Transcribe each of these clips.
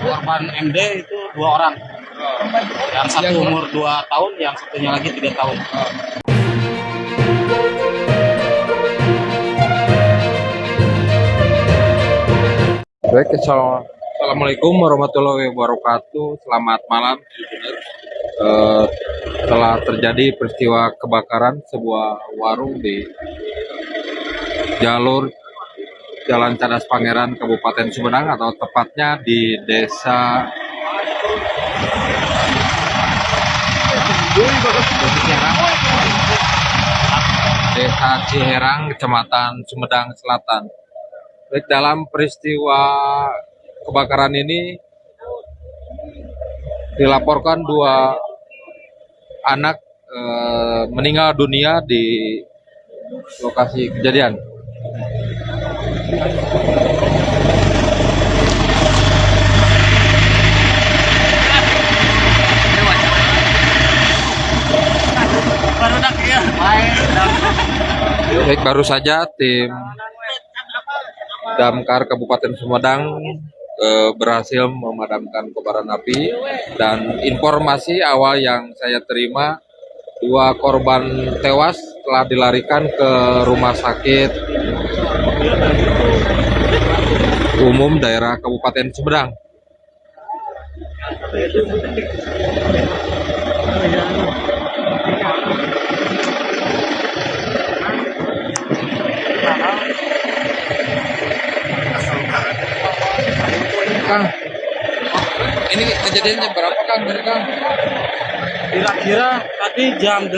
korban MD itu dua orang yang satu umur dua tahun yang satunya lagi tiga tahun Baik, assalamu- Assalamualaikum warahmatullahi wabarakatuh. Selamat malam. Eh, telah terjadi peristiwa kebakaran sebuah warung di jalur Jalan Cadas Pangeran, Kabupaten Sumedang, atau tepatnya di Desa Desa Ciherang, Kecamatan Sumedang Selatan. Baik, dalam peristiwa kebakaran ini dilaporkan dua anak eh, meninggal dunia di lokasi kejadian. Baik, baru saja tim Damkar Kabupaten Sumedang eh, berhasil memadamkan kobaran api. Dan informasi awal yang saya terima dua korban tewas telah dilarikan ke rumah sakit umum daerah Kabupaten Sumedang. Kang, ini kejadiannya berapa Kang? Dari Kang? kira-kira tadi jam 8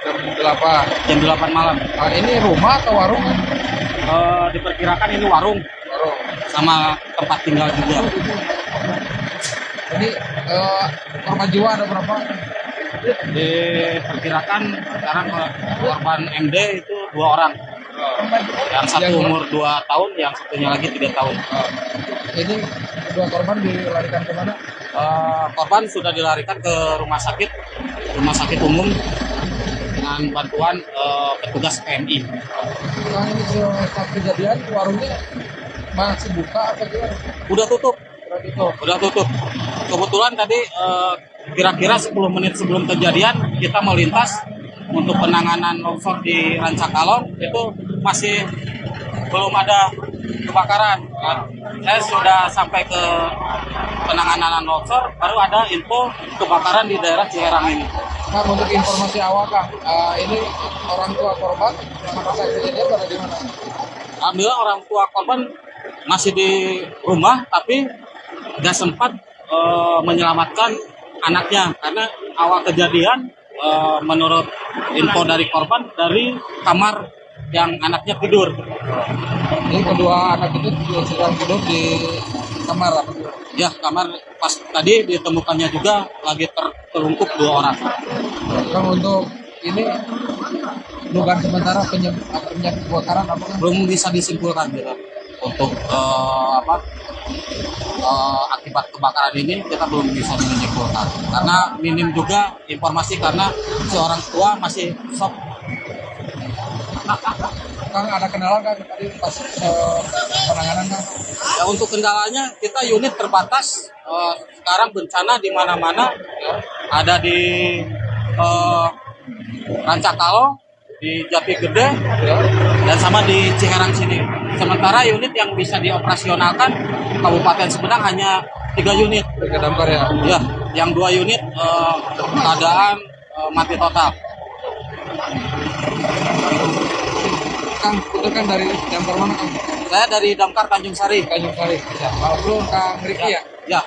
Jam 8. jam 8 malam Ah, ini rumah atau warung? Eh, diperkirakan ini warung. Sama tempat tinggal juga. Ini eh, korban jiwa ada berapa? diperkirakan sekarang eh, korban MD itu dua orang. Yang satu Yang- umur dua tahun yang satunya lagi tiga tahun. Ah, ini dua korban dilarikan ke mana? Eh, korban sudah dilarikan ke rumah sakit rumah sakit umum dengan bantuan eh, petugas PMI Kang ini saat kejadian warungnya masih buka apa gimana? udah tutup Berarti itu. udah tutup kebetulan tadi eh, kira-kira 10 menit sebelum kejadian kita melintas untuk penanganan longsor di Rancakalong itu masih belum ada kebakaran Nah, saya sudah sampai ke penanganan longsor baru ada info kebakaran di daerah Ciherang ini Kang untuk informasi awal Kang, eh, ini orang tua korban pada saat kejadian berada di mana? Alhamdulillah orang tua korban masih di rumah tapi nggak sempat eh, menyelamatkan anaknya. Karena awal kejadian eh, menurut info dari korban dari kamar yang anaknya tidur. Ini kedua anak itu sedang tidur di kamar apa? Ya kamar pas tadi ditemukannya juga lagi ter- terungkup dua orang. Kang untuk ini dugaan sementara penyebab penyebab kebakaran apa Kang? belum bisa disimpulkan gitu. Untuk eh, apa eh, akibat kebakaran ini kita belum bisa menyimpulkan. Karena minim juga informasi karena si orang tua masih shock Kang ada kenalan Kang tadi pas eh, penanganan Kang? ya untuk kendalanya kita unit terbatas Eh, sekarang bencana di mana-mana ada di eh, Rancakalo di Jati Gede dan sama di Ciherang sini sementara unit yang bisa dioperasionalkan Kabupaten Sumedang hanya tiga unit damkar ya. Ya, yang dua unit eh, keadaan eh, mati total. Kang, itu kan dari damkar mana Kang? Saya dari Damkar Tanjung Sari. Tanjung Sari. Ya. Lalu Kang Riki ya. Ya,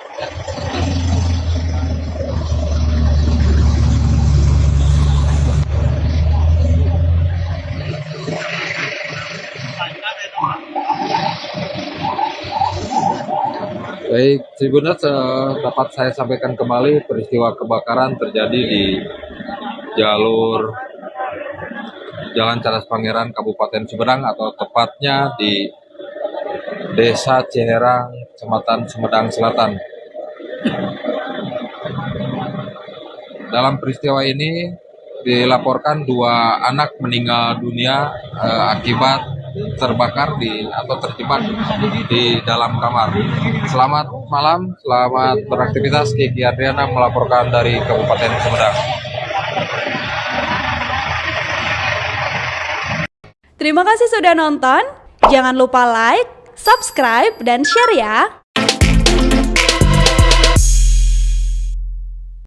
Baik, Tribuners eh, dapat saya sampaikan kembali peristiwa kebakaran terjadi di jalur Jalan Cadas Pangeran Kabupaten Sumedang atau tepatnya di Desa Ciherang, Kecamatan Sumedang Selatan. Dalam peristiwa ini dilaporkan dua anak meninggal dunia eh, akibat terbakar di atau terjebak di dalam kamar. Selamat malam, selamat beraktivitas. Kiki Adriana melaporkan dari Kabupaten Sumedang. Terima kasih sudah nonton. Jangan lupa like, subscribe, dan share ya.